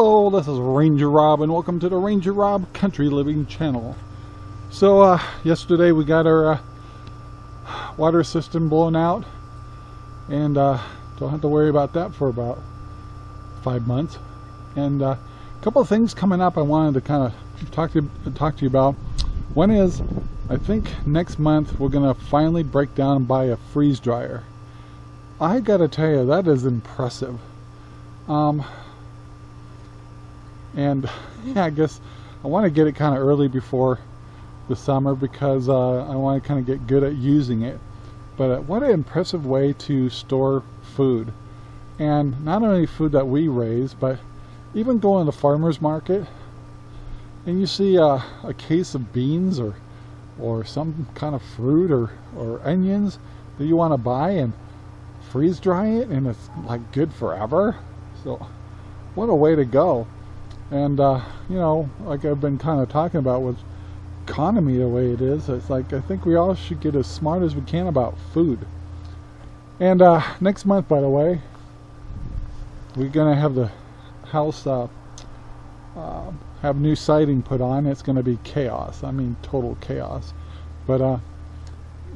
Hello, this is Ranger Rob and welcome to the Ranger Rob Country Living channel. So uh, yesterday we got our uh, water system blown out and uh, don't have to worry about that for about five months. And uh, a couple of things coming up I wanted to kind of talk to talk to you about. One is I think next month we're gonna finally break down and buy a freeze dryer. I gotta tell you that is impressive. Um, and yeah, I guess I want to get it kind of early before the summer because uh, I want to kind of get good at using it. But uh, what an impressive way to store food. And not only food that we raise, but even going to the farmer's market and you see uh, a case of beans or or some kind of fruit or, or onions that you want to buy and freeze dry it and it's like good forever. So what a way to go. And, uh, you know, like I've been kind of talking about with economy the way it is, it's like I think we all should get as smart as we can about food. And uh, next month, by the way, we're going to have the house uh, uh, have new siding put on. It's going to be chaos. I mean, total chaos. But uh,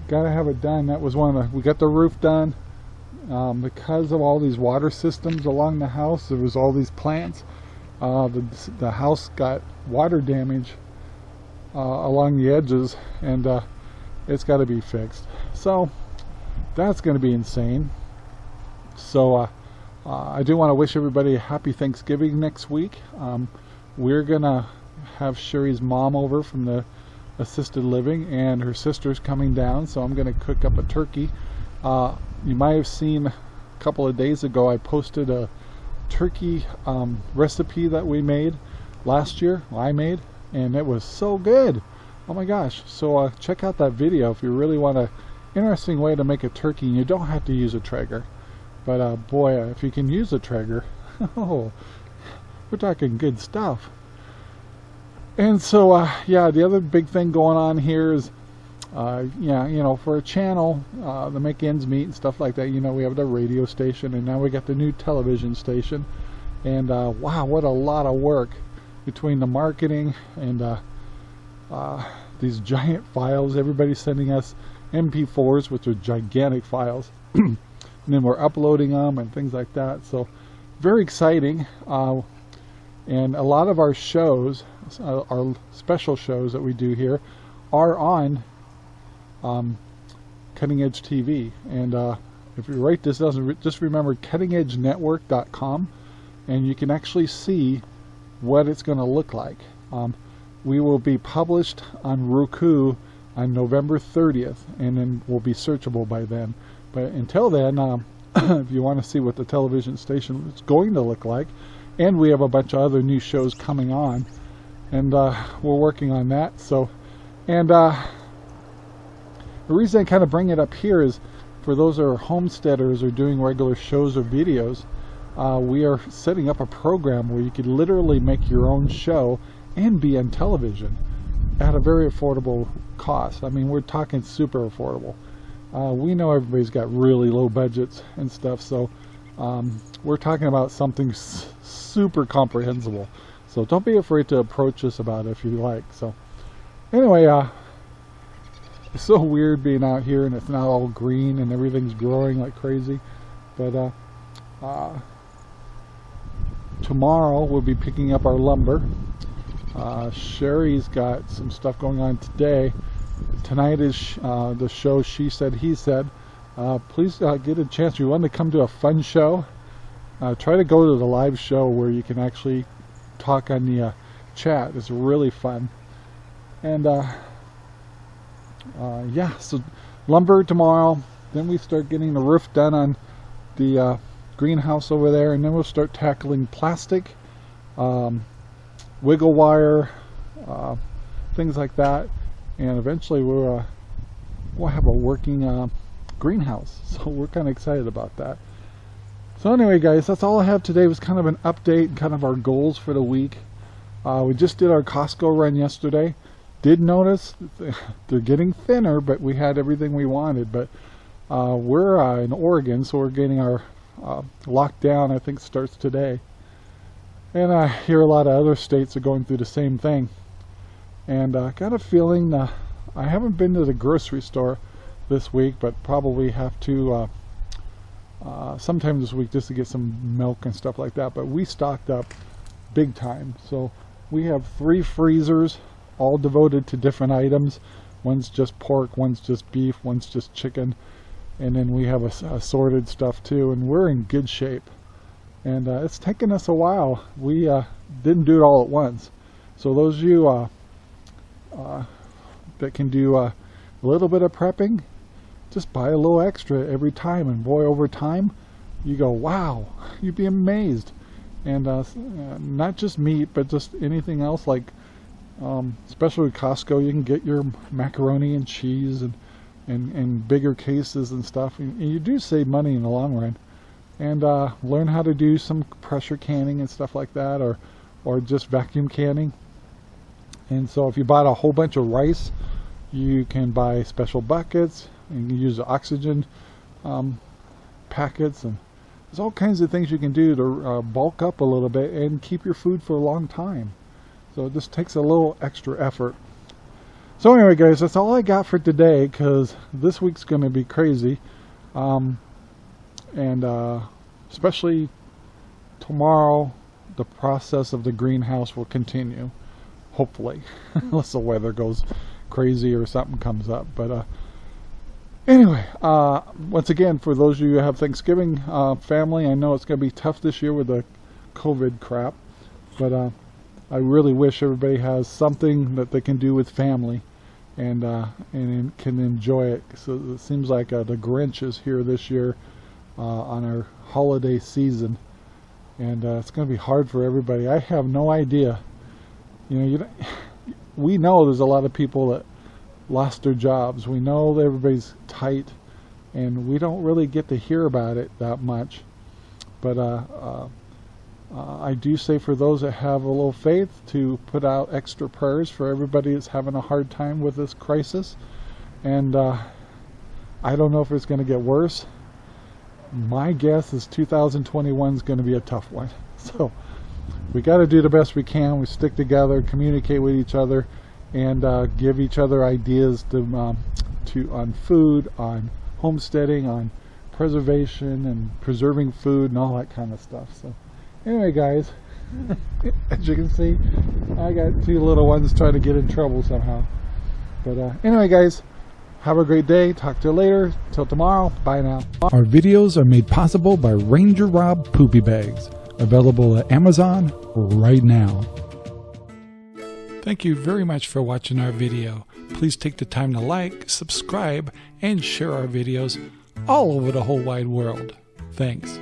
got to have it done. That was one of the, we got the roof done. Um, because of all these water systems along the house, there was all these plants uh, the, the house got water damage uh, along the edges and uh, it's got to be fixed. So that's going to be insane. So uh, uh, I do want to wish everybody a happy Thanksgiving next week. Um, we're gonna have Sherry's mom over from the assisted living and her sister's coming down so I'm gonna cook up a turkey. Uh, you might have seen a couple of days ago I posted a turkey um, recipe that we made last year, I made, and it was so good. Oh my gosh. So uh, check out that video if you really want a interesting way to make a turkey and you don't have to use a Traeger. But uh, boy, uh, if you can use a Traeger, oh, we're talking good stuff. And so, uh, yeah, the other big thing going on here is uh, yeah, you know, for a channel uh, to make ends meet and stuff like that, you know, we have the radio station and now we got the new television station. And uh, wow, what a lot of work between the marketing and uh, uh, these giant files. Everybody's sending us MP4s, which are gigantic files. and then we're uploading them and things like that. So very exciting. Uh, and a lot of our shows, our special shows that we do here, are on um, Cutting Edge TV. And uh, if you write this doesn't, just remember cuttingedgenetwork.com, and you can actually see what it's going to look like. Um, we will be published on Roku on November 30th, and then we'll be searchable by then. But until then, um, if you want to see what the television station is going to look like, and we have a bunch of other new shows coming on, and uh, we're working on that. So, and uh, the reason I kind of bring it up here is for those that are homesteaders or doing regular shows or videos, uh, we are setting up a program where you could literally make your own show and be on television at a very affordable cost. I mean, we're talking super affordable. Uh, we know everybody's got really low budgets and stuff, so um, we're talking about something super comprehensible. So don't be afraid to approach us about it if you like. So anyway, uh, it's so weird being out here and it's not all green and everything's growing like crazy. But uh, uh, tomorrow we'll be picking up our lumber. Uh, Sherry's got some stuff going on today. Tonight is uh, the show She Said, He Said. Uh, please uh, get a chance. If you want to come to a fun show, try to go to the live show where you can actually talk on the chat. It's really fun. And uh, yeah, so lumber tomorrow. Then we start getting the roof done on the uh, greenhouse over there, and then we'll start tackling plastic, um, wiggle wire, uh, things like that, and eventually we'll uh, we'll have a working uh, greenhouse. So we're kind of excited about that. So anyway, guys, that's all I have today. Was kind of an update, kind of our goals for the week. Uh, we just did our Costco run yesterday did notice they're getting thinner, but we had everything we wanted. But uh, we're uh, in Oregon, so we're getting our uh, lockdown, I think, starts today. And I hear a lot of other states are going through the same thing. And I uh, got a feeling uh, I haven't been to the grocery store this week, but probably have to uh, sometime this week just to get some milk and stuff like that. But we stocked up big time. So we have three freezers all devoted to different items. One's just pork, one's just beef, one's just chicken. And then we have assorted stuff too. And we're in good shape. And uh, it's taken us a while. We uh, didn't do it all at once. So those of you uh, uh that can do uh, a little bit of prepping, just buy a little extra every time. And boy, over time, you go, wow, you'd be amazed. And uh, not just meat, but just anything else like, um, especially with Costco, you can get your macaroni and cheese and, and, and bigger cases and stuff. And you do save money in the long run. And uh, learn how to do some pressure canning and stuff like that, or, or just vacuum canning. And so if you bought a whole bunch of rice, you can buy special buckets and use oxygen um, packets and there's all kinds of things you can do to uh, bulk up a little bit and keep your food for a long time. So it just takes a little extra effort. So anyway guys, that's all I got for today because this week's going to be crazy. Um, and uh, especially tomorrow, the process of the greenhouse will continue. Hopefully, unless the weather goes crazy or something comes up. But uh, anyway, uh, once again, for those of you who have Thanksgiving uh, family, I know it's going to be tough this year with the COVID crap, but uh, I really wish everybody has something that they can do with family and uh, and can enjoy it. So it seems like uh, the Grinch is here this year on our holiday season, and it's going to be hard for everybody. I have no idea. You know, you we know there's a lot of people that lost their jobs. We know everybody's tight, and we don't really get to hear about it that much. But uh, uh, uh, I do say for those that have a little faith to put out extra prayers for everybody that's having a hard time with this crisis. And uh, I don't know if it's going to get worse. My guess is 2021 is going to be a tough one. So we got to do the best we can. We stick together, communicate with each other, and uh, give each other ideas to, um, to on food, on homesteading, on preservation and preserving food and all that kind of stuff. So anyway, guys, as you can see, I got two little ones trying to get in trouble somehow. But uh, anyway, guys, have a great day. Talk to you later. Till tomorrow. Bye now. Our videos are made possible by Ranger Rob Poopy Bags available at Amazon right now. Thank you very much for watching our video. Please take the time to like, subscribe, and share our videos all over the whole wide world. Thanks.